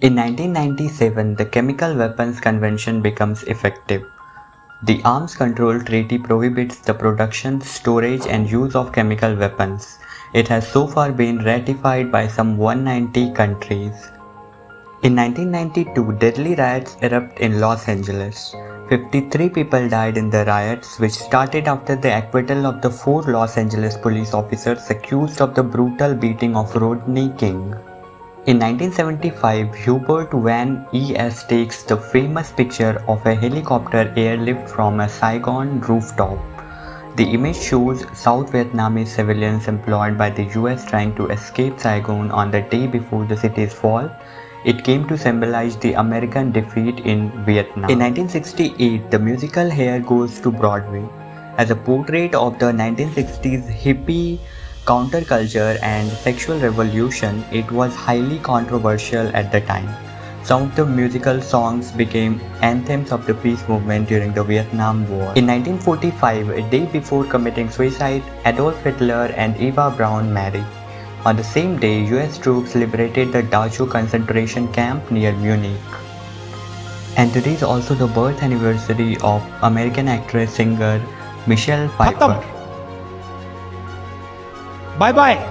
In 1997, the Chemical Weapons Convention becomes effective. The Arms Control Treaty prohibits the production, storage and use of chemical weapons. It has so far been ratified by some 190 countries. In 1992, deadly riots erupt in Los Angeles. 53 people died in the riots which started after the acquittal of the four Los Angeles police officers accused of the brutal beating of Rodney King. In 1975, Hubert Van Es takes the famous picture of a helicopter airlift from a Saigon rooftop. The image shows South Vietnamese civilians employed by the US trying to escape Saigon on the day before the city's fall. It came to symbolize the American defeat in Vietnam. In 1968, the musical Hair goes to Broadway as a portrait of the 1960s hippie counterculture and sexual revolution, it was highly controversial at the time. Some of the musical songs became anthems of the peace movement during the Vietnam War. In 1945, a day before committing suicide, Adolf Hitler and Eva Braun married. On the same day, US troops liberated the Dachau concentration camp near Munich. And today is also the birth anniversary of American actress singer Michelle Pfeiffer. Bye bye.